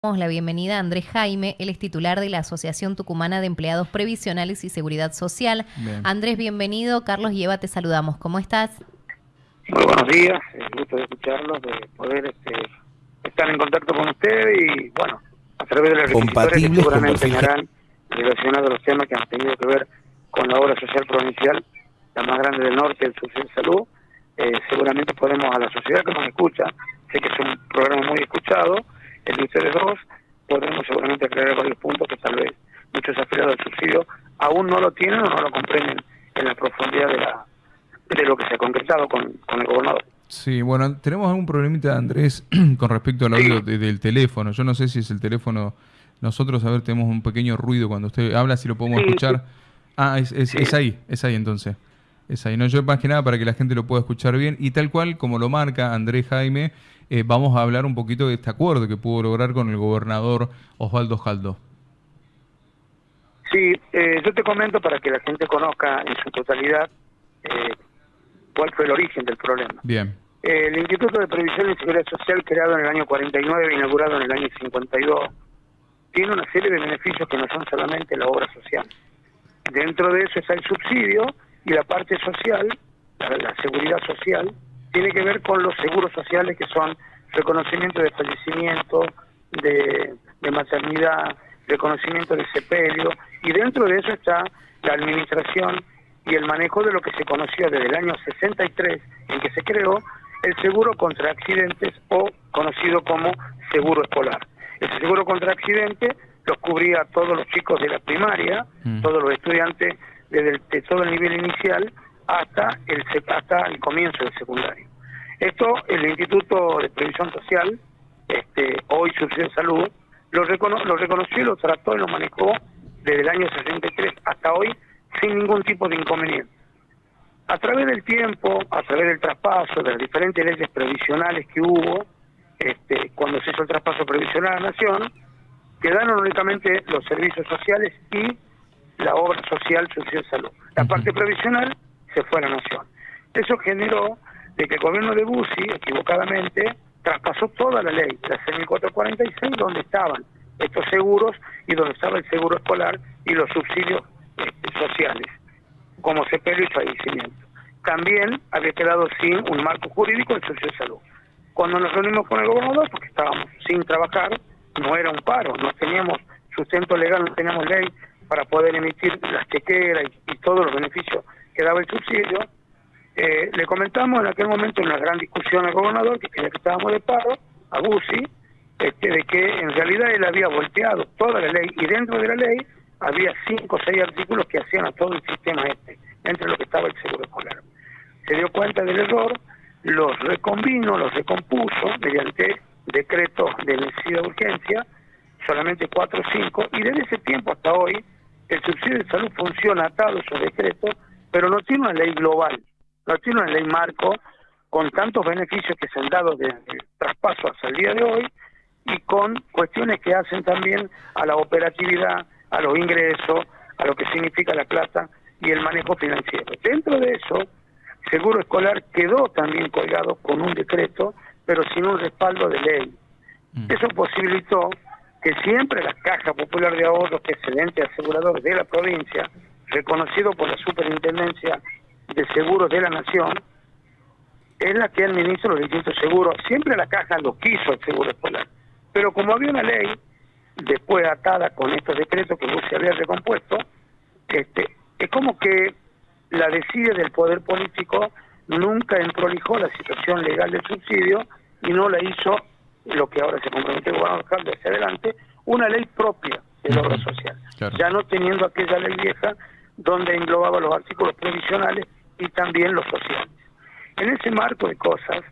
la bienvenida a Andrés Jaime, él es titular de la Asociación Tucumana de Empleados Previsionales y Seguridad Social. Andrés, bienvenido. Carlos y Eva, te saludamos. ¿Cómo estás? Muy buenos días, el gusto de escucharlos, de poder este, estar en contacto con usted y, bueno, a través de las que seguramente harán relacionados a los temas que han tenido que ver con la obra social provincial, la más grande del norte, el Social Salud, eh, seguramente podemos a la sociedad que nos escucha, sé que es un programa muy escuchado, el de ustedes dos, podremos seguramente aclarar varios puntos que tal vez muchos afiliados del subsidio aún no lo tienen o no lo comprenden en la profundidad de, la, de lo que se ha concretado con, con el gobernador. Sí, bueno, tenemos algún problemita, Andrés, con respecto al audio del teléfono. Yo no sé si es el teléfono. Nosotros, a ver, tenemos un pequeño ruido cuando usted habla, si lo podemos escuchar. Ah, es, es, es, ahí, es ahí entonces. Es ahí. No, yo más que nada para que la gente lo pueda escuchar bien. Y tal cual, como lo marca Andrés Jaime, eh, vamos a hablar un poquito de este acuerdo que pudo lograr con el gobernador Osvaldo Jaldo. Sí, eh, yo te comento para que la gente conozca en su totalidad eh, cuál fue el origen del problema. Bien. el Instituto de Previsión y Seguridad Social, creado en el año 49 e inaugurado en el año 52, tiene una serie de beneficios que no son solamente la obra social. Dentro de eso está el subsidio y la parte social, la seguridad social, tiene que ver con los seguros sociales que son reconocimiento de fallecimiento, de, maternidad, reconocimiento de sepelio, y dentro de eso está la administración y el manejo de lo que se conoció desde el año 63 en que se creó el seguro contra accidentes o conocido como seguro escolar. Ese seguro contra accidentes los cubría a todos los chicos de la primaria, mm. todos los estudiantes desde de todo el nivel inicial hasta el, hasta el comienzo del secundario. Esto el Instituto de Previsión Social, este, hoy Subsidio Salud, lo, lo reconoció lo trató y lo manejó desde el año 63 hasta hoy sin ningún tipo de inconveniente. A través del tiempo, a través del traspaso, de las diferentes leyes previsionales que hubo, este, cuando se hizo el traspaso previsional a la Nación, quedaron únicamente los servicios sociales y la obra social, de salud. La parte previsional se fue a la Nación. Eso generó de que el gobierno de Bussi, equivocadamente, traspasó toda la ley, la 6446, donde estaban estos seguros y donde estaba el seguro escolar y los subsidios este, sociales, como sepelio y fallecimiento. También había quedado sin un marco jurídico el socio de salud. Cuando nos reunimos con el gobernador, porque estábamos sin trabajar, no era un paro, no teníamos sustento legal, no teníamos ley para poder emitir las chequeras y, todos los beneficios que daba el subsidio, eh, le comentamos en aquel momento en una gran discusión al gobernador que creía que estábamos de paro, a Bussi, este, de que en realidad él había volteado toda la ley y dentro de la ley había cinco o seis artículos que hacían a todo el sistema este, entre lo que estaba el seguro escolar. Se dio cuenta del error, los recombinó, los recompuso mediante decretos de necesidad de urgencia, solamente cuatro o cinco, y desde ese tiempo hasta hoy el subsidio de salud funciona atado a esos decretos, pero no tiene una ley global no tiene una ley marco con tantos beneficios que se han dado desde el traspaso hasta el día de hoy y con cuestiones que hacen también a la operatividad, a los ingresos, a lo que significa la plata y el manejo financiero. Dentro de eso, Seguro Escolar quedó también colgado con un decreto, pero sin un respaldo de ley. Mm. Eso posibilitó que siempre la Caja Popular de Ahorros, que es el ente asegurador de la provincia, reconocido por la Superintendencia de Seguros de la Nación es la que administra los distintos seguros. Siempre la caja lo quiso el seguro escolar. Pero como había una ley, después atada con estos decretos que se había recompuesto, este, es como que la decide del poder político nunca entrolijó la situación legal del subsidio y no la hizo lo que ahora se compromete el gobernador de hacia adelante, una ley propia de la obra social. Ya no teniendo aquella ley vieja donde englobaba los artículos previsionales y también los sociales. En ese marco de cosas,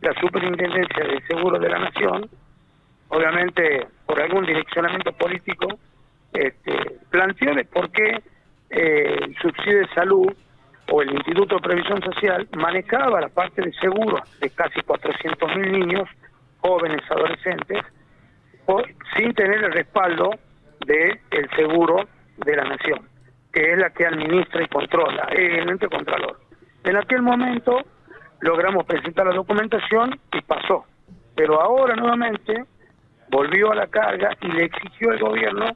la Superintendencia de Seguro de la Nación, obviamente por algún direccionamiento político, este, planteó de por qué eh, el subsidio de salud o el Instituto de Previsión Social manejaba la parte de seguro de casi 400.000 niños, jóvenes, adolescentes, sin tener el respaldo del el seguro de la nación que es la que administra y controla, es el ente contralor. En aquel momento logramos presentar la documentación y pasó. Pero ahora nuevamente volvió a la carga y le exigió al gobierno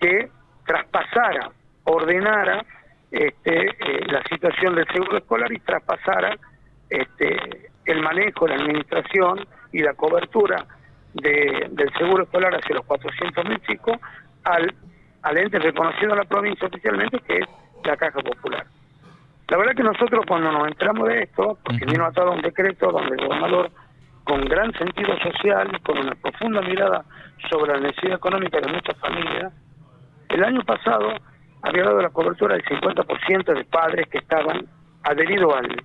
que traspasara, ordenara este, eh, la situación del seguro escolar y traspasara este, el manejo, la administración y la cobertura del seguro escolar hacia los 400.000 chicos al, al ente reconocido en la provincia oficialmente que es la Caja Popular. La verdad que nosotros cuando nos entramos de esto, porque vino atado un decreto donde el gobernador, con gran sentido social, con una profunda mirada sobre la necesidad económica de muchas familias, el año pasado había dado la cobertura del 50% de padres que estaban adheridos al,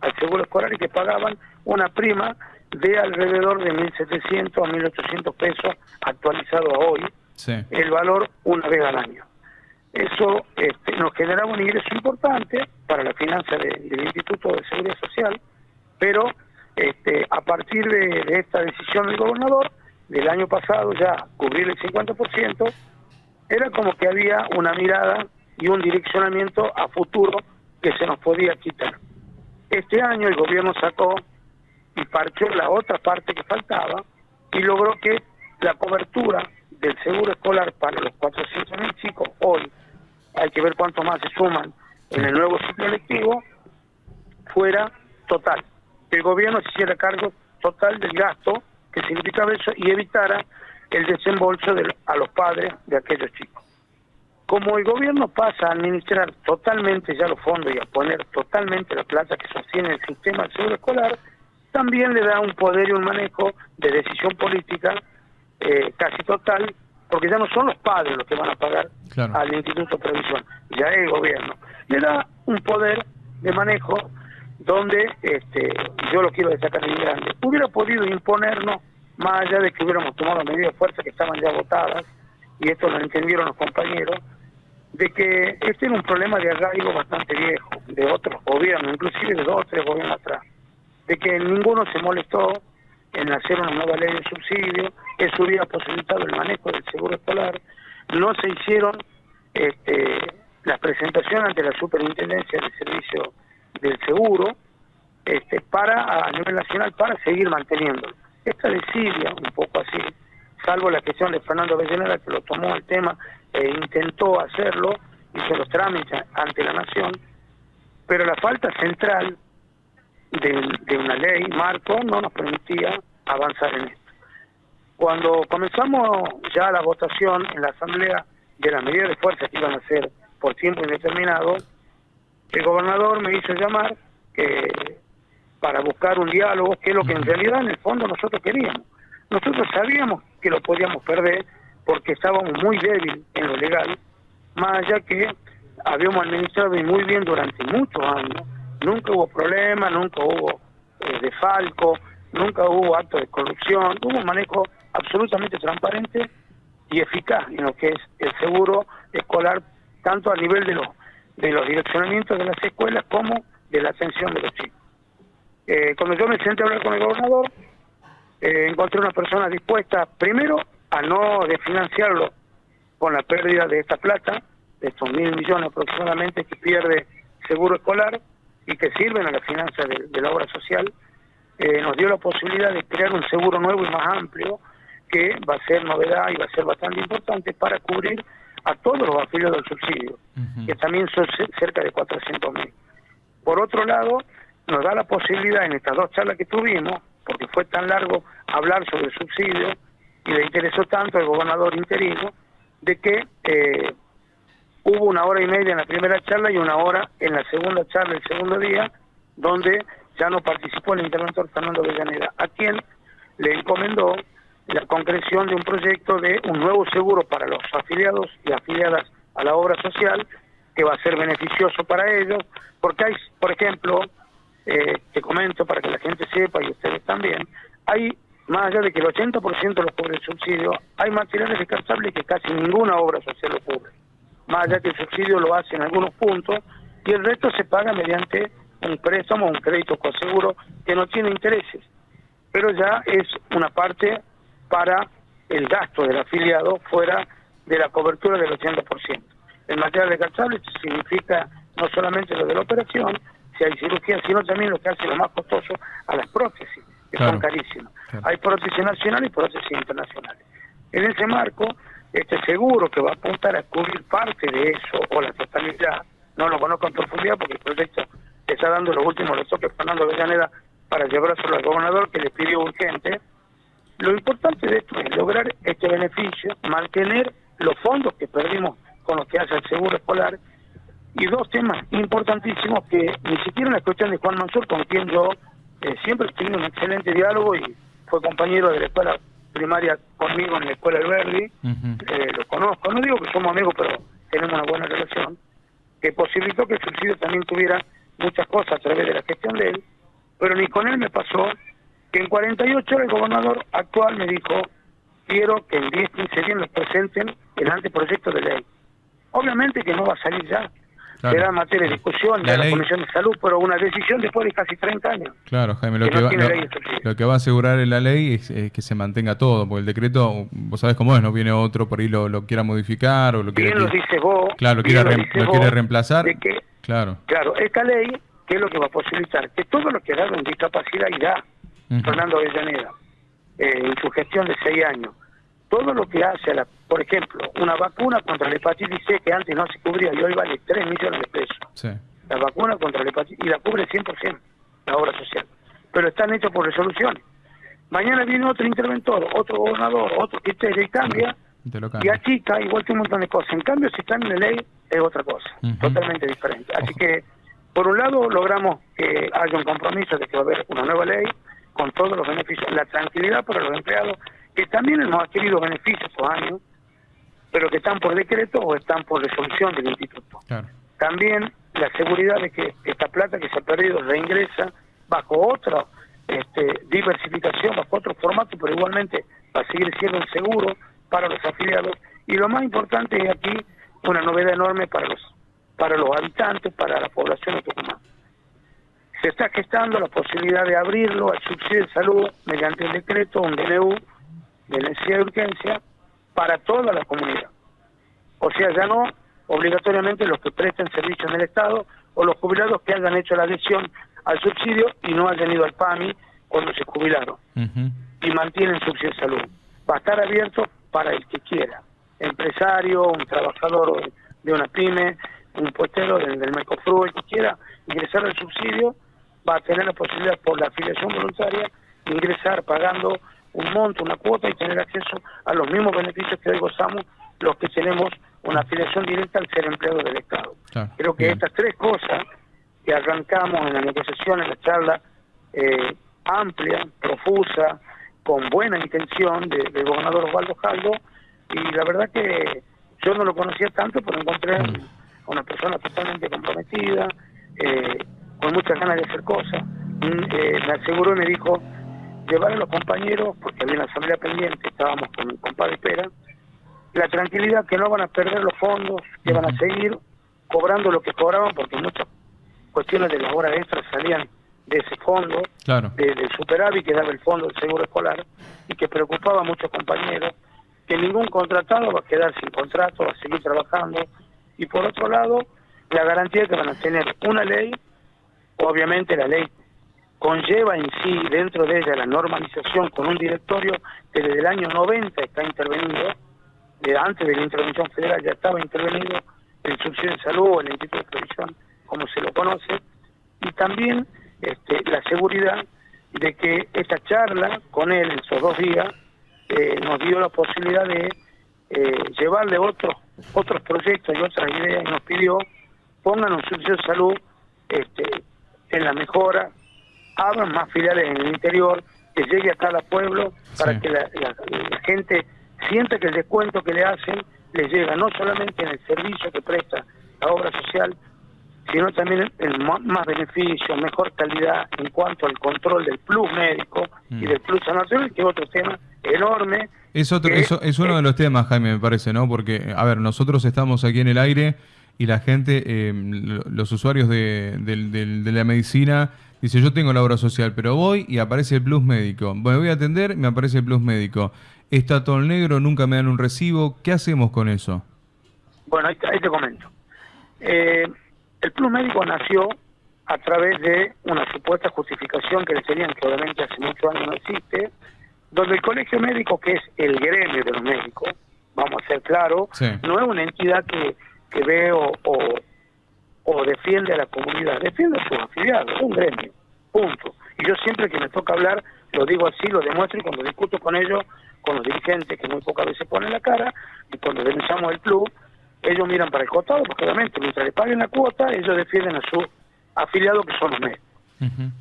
al seguro escolar y que pagaban una prima de alrededor de 1.700 a 1.800 pesos actualizado a hoy, el valor una vez al año. Eso este, nos generaba un ingreso importante para la finanza del Instituto de Seguridad Social, pero este, a partir de, esta decisión del gobernador, del año pasado ya cubrir el 50%, era como que había una mirada y un direccionamiento a futuro que se nos podía quitar. Este año el gobierno sacó y partió la otra parte que faltaba y logró que la cobertura del seguro escolar para los 400.000 chicos hoy hay que ver cuántos más se suman en el nuevo ciclo electivo, fuera total. Que el gobierno se hiciera cargo total del gasto que significaba eso y evitara el desembolso de, a los padres de aquellos chicos. Como el gobierno pasa a administrar totalmente ya los fondos y a poner totalmente la plata que sostiene el sistema del seguro escolar, también le da un poder y un manejo de decisión política eh, casi total porque ya no son los padres los que van a pagar al Instituto de Previsión, ya es el gobierno. Le da un poder de manejo donde, este, yo lo quiero destacar en grande, hubiera podido imponernos, más allá de que hubiéramos tomado medidas de fuerza que estaban ya votadas, y esto lo entendieron los compañeros, de que este era un problema de arraigo bastante viejo, de otros gobiernos, inclusive de dos o tres gobiernos atrás, de que ninguno se molestó en hacer una nueva ley de subsidio, eso hubiera posibilitado el manejo del seguro escolar, no se hicieron este, las presentaciones ante la superintendencia del servicio del seguro este, para a nivel nacional para seguir manteniendo. Esta desidia, un poco así, salvo la gestión de Fernando Avellaneda que lo tomó el tema e intentó hacerlo, hizo los trámites ante la nación, pero la falta central de, una ley marco no nos permitía avanzar en esto. Cuando comenzamos ya la votación en la Asamblea de las medidas de fuerza que iban a ser por tiempo indeterminado, el gobernador me hizo llamar que para buscar un diálogo, que es lo que en realidad en el fondo nosotros queríamos. Nosotros sabíamos que lo podíamos perder porque estábamos muy débiles en lo legal, más allá que habíamos administrado muy bien durante muchos años Nunca hubo problema, nunca hubo eh, defalco, nunca hubo acto de corrupción, hubo un manejo absolutamente transparente y eficaz en lo que es el seguro escolar, tanto a nivel de los, de los direccionamientos de las escuelas como de la atención de los chicos. Eh, cuando yo me senté a hablar con el gobernador, eh, encontré una persona dispuesta, primero, a no desfinanciarlo con la pérdida de esta plata, de estos mil millones aproximadamente que pierde seguro escolar, y que sirven a la finanza de, la obra social, eh, nos dio la posibilidad de crear un seguro nuevo y más amplio que va a ser novedad y va a ser bastante importante para cubrir a todos los afiliados del subsidio, que también son cerca de 400.000. Por otro lado, nos da la posibilidad en estas dos charlas que tuvimos, porque fue tan largo hablar sobre el subsidio y le interesó tanto al gobernador interino, de que eh, Hubo una hora y media en la primera charla y una hora en la segunda charla, el segundo día, donde ya no participó el interventor Fernando Villaneda, a quien le encomendó la concreción de un proyecto de un nuevo seguro para los afiliados y afiliadas a la obra social, que va a ser beneficioso para ellos, porque hay, por ejemplo, eh, te comento para que la gente sepa y ustedes también, hay, más allá de que el 80% de los cubre el subsidio, hay materiales descartables que casi ninguna obra social lo cubre más allá que el subsidio lo hace en algunos puntos, y el resto se paga mediante un préstamo, un crédito con seguro que no tiene intereses, pero ya es una parte para el gasto del afiliado fuera de la cobertura del 80%. El material descartable significa no solamente lo de la operación, si hay cirugía, sino también lo que hace lo más costoso a las prótesis, que son carísimas. Hay prótesis nacionales y prótesis internacionales. En ese marco, este seguro que va a apuntar a cubrir parte de eso o la totalidad, no lo conozco en profundidad porque el proyecto está dando los últimos retoques Fernando Avellaneda para llevárselo al gobernador que le pidió urgente. Lo importante de esto es lograr este beneficio, mantener los fondos que perdimos con los que hace el seguro escolar y dos temas importantísimos que ni siquiera en la cuestión de Juan Mansur, con quien yo eh, siempre he tenido un excelente diálogo y fue compañero de la escuela primaria conmigo en la escuela del Verdi, eh, lo conozco, no digo que somos amigos, pero tenemos una buena relación, que posibilitó que el subsidio también tuviera muchas cosas a través de la gestión de él, pero ni con él me pasó que en 48 horas el gobernador actual me dijo, quiero que en 10, 15 días nos presenten el anteproyecto de ley. Obviamente que no va a salir ya, será materia de discusión de la, Comisión de Salud, pero una decisión después de casi 30 años. Claro, Jaime, lo que, va, lo, que va a asegurar en la ley es, que se mantenga todo, porque el decreto, vos sabés cómo es, no viene otro por ahí lo, lo quiera modificar o lo quiere... Bien lo dice vos. Claro, lo, quiere, lo quiere reemplazar. claro. Claro, esta ley, ¿qué es lo que va a posibilitar? Que todo lo que en discapacidad irá, Fernando Avellaneda, eh, en su gestión de seis años, todo lo que hace, a la, por ejemplo, una vacuna contra la hepatitis C que antes no se cubría y hoy vale 3 millones de pesos. La vacuna contra la hepatitis y la cubre 100% la obra social. Pero están hechos por resoluciones. Mañana viene otro interventor, otro gobernador, otro que y cambia, y achica igual que un montón de cosas. En cambio, si están en la ley, es otra cosa, totalmente diferente. Así que, por un lado, logramos que haya un compromiso de que va a haber una nueva ley con todos los beneficios, la tranquilidad para los empleados que también hemos adquirido beneficios estos años, pero que están por decreto o están por resolución del instituto. También la seguridad de que esta plata que se ha perdido reingresa bajo otra este, diversificación, bajo otro formato, pero igualmente va a seguir siendo un seguro para los afiliados. Y lo más importante es aquí una novedad enorme para los para los habitantes, para la población de Tucumán. Se está gestando la posibilidad de abrirlo al subsidio de salud mediante un decreto, un DNU, de necesidad de urgencia para toda la comunidad. O sea, ya no obligatoriamente los que presten servicios en el Estado o los jubilados que hayan hecho la adhesión al subsidio y no hayan ido al PAMI cuando se jubilaron y mantienen subsidio de salud. Va a estar abierto para el que quiera, empresario, un trabajador de una pyme, un puestero del, del Mercosur, el que quiera ingresar al subsidio, va a tener la posibilidad por la afiliación voluntaria ingresar pagando un monto, una cuota y tener acceso a los mismos beneficios que hoy gozamos los que tenemos una afiliación directa al ser empleado del Estado. Creo que estas tres cosas que arrancamos en la negociación, en la charla eh, amplia, profusa, con buena intención del gobernador Osvaldo Jaldo, y la verdad que yo no lo conocía tanto, pero encontré a mm. una persona totalmente comprometida, eh, con muchas ganas de hacer cosas. Mm, eh, me aseguró y me dijo, llevar a los compañeros, porque había una asamblea pendiente, estábamos con mi compadre Pera, la tranquilidad que no van a perder los fondos, que van a seguir cobrando lo que cobraban, porque muchas cuestiones de las horas extras salían de ese fondo, de, superávit que daba el fondo del seguro escolar, y que preocupaba a muchos compañeros, que ningún contratado va a quedar sin contrato, va a seguir trabajando, y por otro lado, la garantía que van a tener una ley, obviamente la ley conlleva en sí dentro de ella la normalización con un directorio que desde el año 90 está intervenido, de antes de la intervención federal ya estaba intervenido el subsidio de salud, el Instituto de Previsión, como se lo conoce, y también este, la seguridad de que esta charla con él en esos dos días eh, nos dio la posibilidad de eh, llevarle otros otros proyectos y otras ideas y nos pidió pongan un subsidio de salud este, en la mejora abran más filiales en el interior, que llegue a cada pueblo para que la, gente sienta que el descuento que le hacen le llega no solamente en el servicio que presta la obra social, sino también en más beneficio, mejor calidad en cuanto al control del plus médico y mm. del plus nacional, que es otro tema enorme. Es, otro, eso es uno de los temas, Jaime, me parece, ¿no? Porque, a ver, nosotros estamos aquí en el aire y la gente, eh, los usuarios de, de la medicina Dice, yo tengo la obra social, pero voy y aparece el plus médico. Me voy a atender, me aparece el plus médico. Está todo el negro, nunca me dan un recibo. ¿Qué hacemos con eso? Bueno, ahí, te comento. Eh, el plus médico nació a través de una supuesta justificación que le tenían, que obviamente hace muchos años no existe, donde el colegio médico, que es el gremio de los médicos, vamos a ser claros, no es una entidad que, que ve o, o, defiende a la comunidad, defiende a sus afiliados, un gremio, punto. Y yo siempre que me toca hablar, lo digo así, lo demuestro y cuando discuto con ellos, con los dirigentes que muy pocas veces ponen la cara, y cuando denunciamos el club, ellos miran para el costado, porque obviamente mientras le paguen la cuota, ellos defienden a sus afiliados que son los médicos.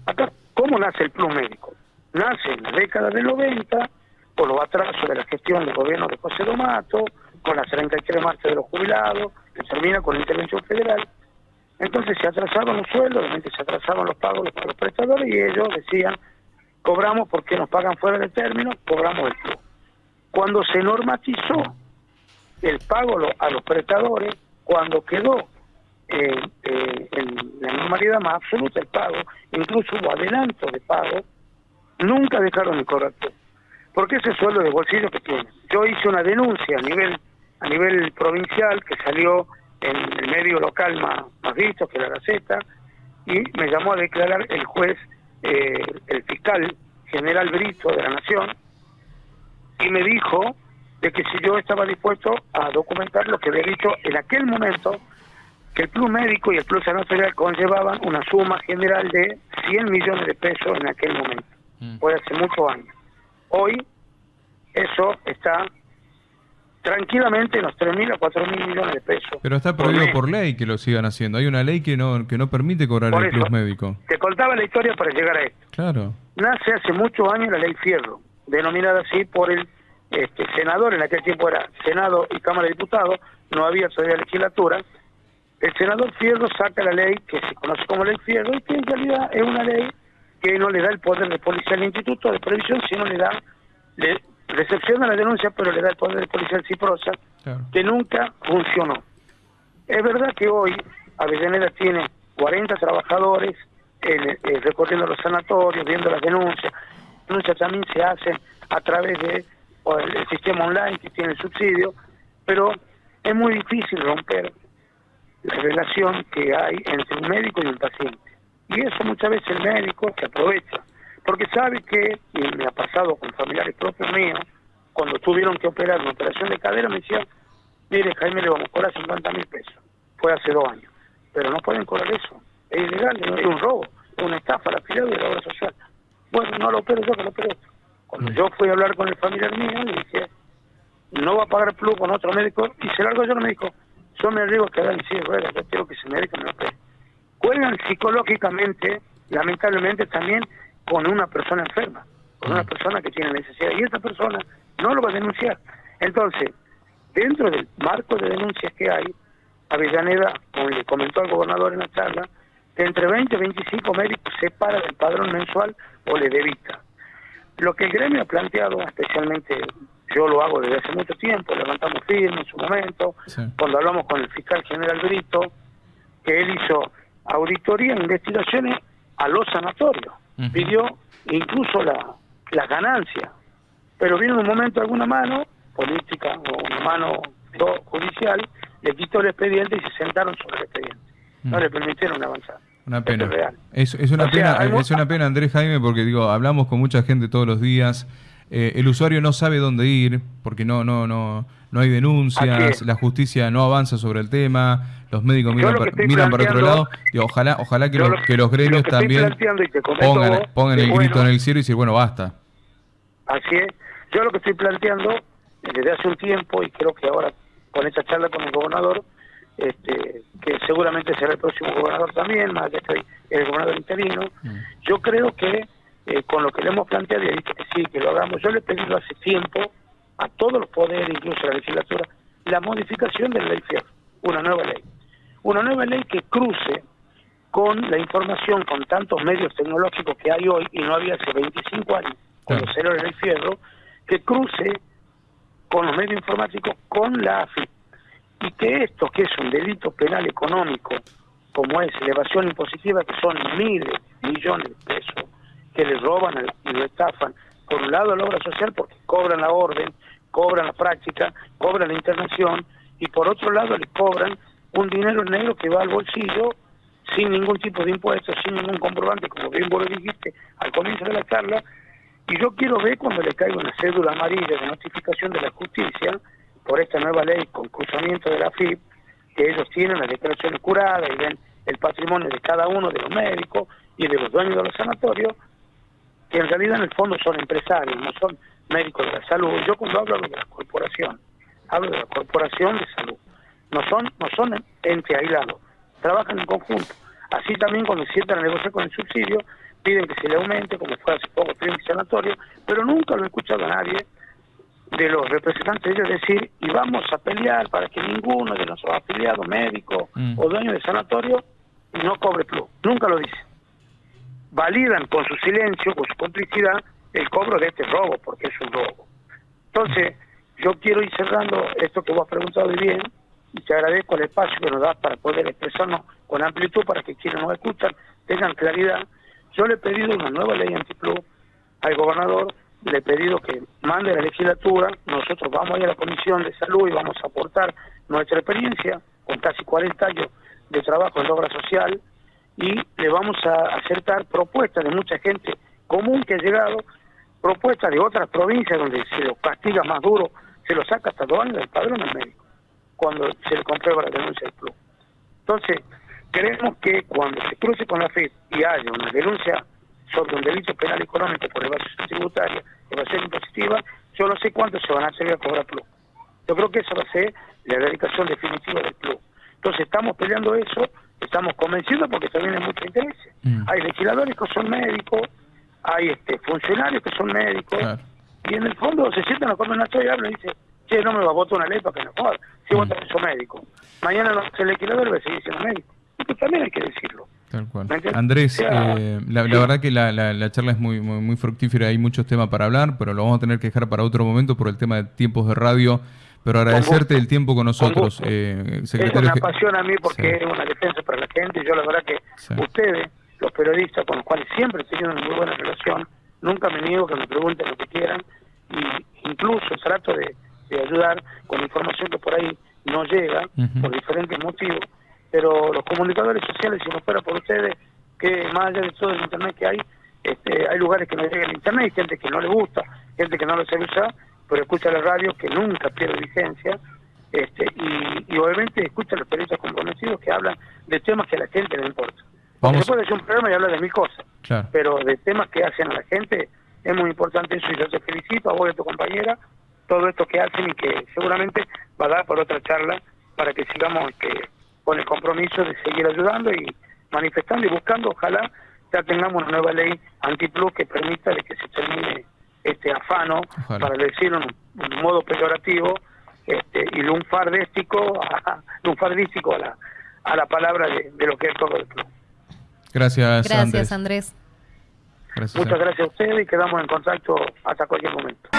Acá, ¿cómo nace el club médico? Nace en la década del 90, por los atrasos de la gestión del gobierno de José Domato, con las 33 marchas de los jubilados, que termina con la intervención federal. Entonces se atrasaban los sueldos, se atrasaban los pagos de los prestadores y ellos decían, cobramos porque nos pagan fuera de término, cobramos el club. Cuando se normatizó el pago a los prestadores, cuando quedó eh, eh, en la normalidad más absoluta el pago, incluso hubo adelanto de pago, nunca dejaron de cobrar Porque ese sueldo de bolsillo que tiene. Yo hice una denuncia a nivel a nivel provincial que salió en el medio local más, más visto que la Gaceta y me llamó a declarar el juez, eh, el fiscal general Brito de la Nación y me dijo de que si yo estaba dispuesto a documentar lo que había dicho en aquel momento, que el Plus Médico y el Plus Sanatorial conllevaban una suma general de 100 millones de pesos en aquel momento, mm. fue hace muchos años. Hoy eso está tranquilamente en los 3.000 a 4.000 millones de pesos. Pero está prohibido por, ley que lo sigan haciendo. Hay una ley que no que no permite cobrar el plus médico. Te contaba la historia para llegar a esto. Claro. Nace hace muchos años la ley Fierro, denominada así por el este, senador, en aquel tiempo era Senado y Cámara de Diputados, no había todavía legislatura, el senador Fierro saca la ley que se conoce como ley Fierro y que en realidad es una ley que no le da el poder de policía al Instituto de Previsión, sino le da, le recepciona la denuncia, pero le da el poder de policía al CIPROSA, que nunca funcionó. Es verdad que hoy Avellaneda tiene 40 trabajadores eh, recorriendo los sanatorios, viendo las denuncias. Denuncias también se hacen a través de o el, sistema online que tiene el subsidio, pero es muy difícil romper la relación que hay entre un médico y un paciente. Y eso muchas veces el médico se aprovecha, porque sabe que, y me ha pasado con familiares propios míos, cuando tuvieron que operar una operación de cadera, me decían, mire Jaime, le vamos a cobrar 50 mil pesos. Fue hace dos años. Pero no pueden cobrar eso. Es ilegal, es un robo, es una estafa la afiliado de la obra social. Bueno, no lo opero yo, que lo opero. Cuando yo fui a hablar con el familiar mío, le dije, no va a pagar plus con otro médico, y se largo yo, no me dijo, yo me arriesgo a quedar en silla ruedas, yo quiero que ese médico me opere. Juegan psicológicamente, lamentablemente también, con una persona enferma, con una persona que tiene necesidad, y esa persona no lo va a denunciar. Entonces, dentro del marco de denuncias que hay, Avellaneda, como le comentó al gobernador en la charla, que entre 20 y 25 médicos se para del padrón mensual o le debita. Lo que el gremio ha planteado, especialmente yo lo hago desde hace mucho tiempo, levantamos firme en su momento, cuando hablamos con el fiscal general Brito, que él hizo auditoría e investigaciones a los sanatorios, pidió incluso la, la ganancia, pero vino un momento alguna mano política o una mano judicial, le quitó el expediente y se sentaron sobre el expediente. No le permitieron avanzar. Una pena. Es, es, una pena, es una pena, Andrés Jaime, porque digo, hablamos con mucha gente todos los días. Eh, el usuario no sabe dónde ir porque no no no no hay denuncias, la justicia no avanza sobre el tema, los médicos miran, miran para otro lado. Y ojalá ojalá que, los, que los gremios también pongan, pongan el grito en el cielo y decir, bueno, basta. Así es. Yo lo que estoy planteando desde hace un tiempo y creo que ahora con esta charla con el gobernador este, que seguramente será el próximo gobernador también, más que estoy el gobernador interino. Mm. Yo creo que eh, con lo que le hemos planteado, y he dicho que sí, que lo hagamos, yo le he pedido hace tiempo a todos los poderes, incluso a la legislatura, la modificación de la ley FIER, una nueva ley. Una nueva ley que cruce con la información, con tantos medios tecnológicos que hay hoy, y no había hace 25 años, cuando se la ley Fierro, que cruce con los medios informáticos, con la AFI, y que esto, que es un delito penal económico, como es elevación impositiva, que son miles millones de pesos, que le roban y le estafan, por un lado a la obra social porque cobran la orden, cobran la práctica, cobran la internación, y por otro lado le cobran un dinero negro que va al bolsillo sin ningún tipo de impuestos, sin ningún comprobante, como bien vos lo dijiste al comienzo de la charla, y yo quiero ver cuando le caiga una cédula amarilla de notificación de la justicia por esta nueva ley con cruzamiento de la FIP, que ellos tienen las declaraciones curadas y ven el patrimonio de cada uno de los médicos y de los dueños de los sanatorios, que en realidad en el fondo son empresarios, no son médicos de la salud. Yo cuando hablo de la corporación, hablo de la corporación de salud. No son, no son entes aislados, trabajan en conjunto. Así también cuando sientan a negociar con el subsidio, piden que se le aumente, como fue hace poco el sanatorio, pero nunca lo he escuchado a nadie de los representantes de ellos decir, y vamos a pelear para que ninguno de nuestros afiliados médicos mm. o dueños de sanatorio no cobre plus. Nunca lo dicen. Validan con su silencio, con su complicidad, el cobro de este robo, porque es un robo. Entonces, yo quiero ir cerrando esto que vos has preguntado bien, y te agradezco el espacio que nos das para poder expresarnos con amplitud para que quienes nos escuchan tengan claridad. Yo le he pedido una nueva ley antiplus al gobernador, le he pedido que mande la legislatura, nosotros vamos a ir a la Comisión de Salud y vamos a aportar nuestra experiencia con casi 40 años de trabajo en la obra social y le vamos a acertar propuestas de mucha gente común que ha llegado, propuestas de otras provincias donde se lo castiga más duro, se lo saca hasta dos años del padrón al médico, cuando se le comprueba la denuncia del club. Entonces, creemos que cuando se cruce con la FIP y haya una denuncia sobre un delito penal económico por evasión tributaria, evasión impositiva, yo no sé cuánto se van a hacer a cobrar plus. Yo creo que eso va a ser la erradicación definitiva del club. Entonces estamos peleando eso, estamos convencidos porque también hay mucho interés. Mm. Hay legisladores que son médicos, hay este funcionarios que son médicos, y en el fondo se sientan a comer una y hablan y dicen, che, no me va a votar una ley para que no joda, si vos mm. también sos médico. Mañana no, el legislador va a seguir siendo médico. Esto también hay que decirlo. Tal cual. Andrés, eh, la, verdad que la, la, charla es muy, muy, muy, fructífera, hay muchos temas para hablar, pero lo vamos a tener que dejar para otro momento por el tema de tiempos de radio. Pero agradecerte el tiempo con nosotros, eh, secretario. Es una pasión a mí porque es una defensa para la gente. Yo la verdad que ustedes, los periodistas con los cuales siempre he tenido una muy buena relación, nunca me niego que me pregunten lo que quieran y incluso trato de, ayudar con información que por ahí no llega por diferentes motivos. Pero los comunicadores sociales, si no fuera por ustedes, que más allá de todo el internet que hay, este, hay lugares que no llegan al internet, hay gente que no le gusta, gente que no lo sabe usar pero escucha la radio que nunca pierde vigencia este, y, obviamente escucha a los periodistas comprometidos que hablan de temas que a la gente le importa. Vamos. Se puede hacer un programa y hablar de mil cosas, pero de temas que hacen a la gente es muy importante eso y yo te felicito a vos y a tu compañera todo esto que hacen y que seguramente va a dar por otra charla para que sigamos este, con el compromiso de seguir ayudando y manifestando y buscando, ojalá ya tengamos una nueva ley antiplus que permita de que se termine este afano, para decirlo en un modo peyorativo, este, y lunfardístico, lunfardístico a la, a la palabra de, lo que es todo el club. Gracias, Gracias Andrés. Muchas gracias a ustedes y quedamos en contacto hasta cualquier momento.